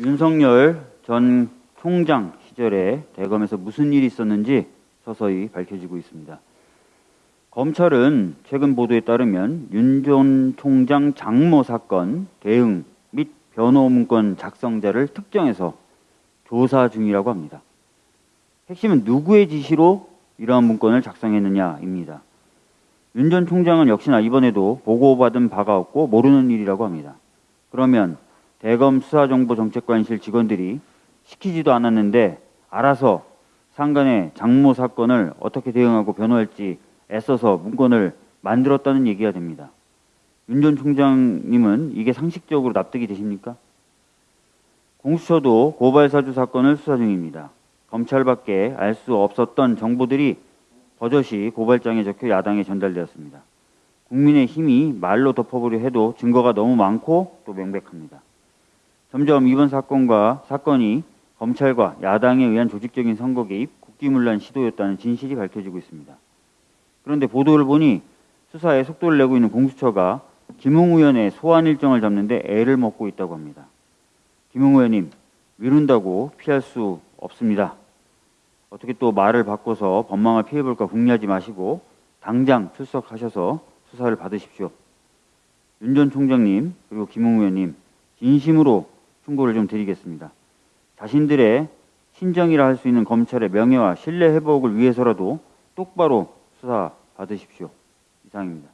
윤석열 전 총장 시절에 대검에서 무슨 일이 있었는지 서서히 밝혀지고 있습니다. 검찰은 최근 보도에 따르면 윤 전 총장 장모 사건 대응 및 변호 문건 작성자를 특정해서 조사 중이라고 합니다. 핵심은 누구의 지시로 이러한 문건을 작성했느냐입니다. 윤 전 총장은 역시나 이번에도 보고받은 바가 없고 모르는 일이라고 합니다. 그러면 대검 수사정보정책관실 직원들이 시키지도 않았는데 알아서 상간의 장모 사건을 어떻게 대응하고 변호할지 애써서 문건을 만들었다는 얘기가 됩니다. 윤 전 총장님은 이게 상식적으로 납득이 되십니까? 공수처도 고발사주 사건을 수사 중입니다. 검찰밖에 알 수 없었던 정보들이 버젓이 고발장에 적혀 야당에 전달되었습니다. 국민의 힘이 말로 덮어보려 해도 증거가 너무 많고 또 명백합니다. 점점 이번 사건과 사건이 검찰과 야당에 의한 조직적인 선거 개입, 국기문란 시도였다는 진실이 밝혀지고 있습니다. 그런데 보도를 보니 수사에 속도를 내고 있는 공수처가 김웅 의원의 소환 일정을 잡는데 애를 먹고 있다고 합니다. 김웅 의원님, 미룬다고 피할 수 없습니다. 어떻게 또 말을 바꿔서 법망을 피해볼까 궁리하지 마시고 당장 출석하셔서 수사를 받으십시오. 윤 전 총장님 그리고 김웅 의원님 진심으로 충고를 좀 드리겠습니다. 자신들의 신정이라 할 수 있는 검찰의 명예와 신뢰 회복을 위해서라도 똑바로 수사 받으십시오. 이상입니다.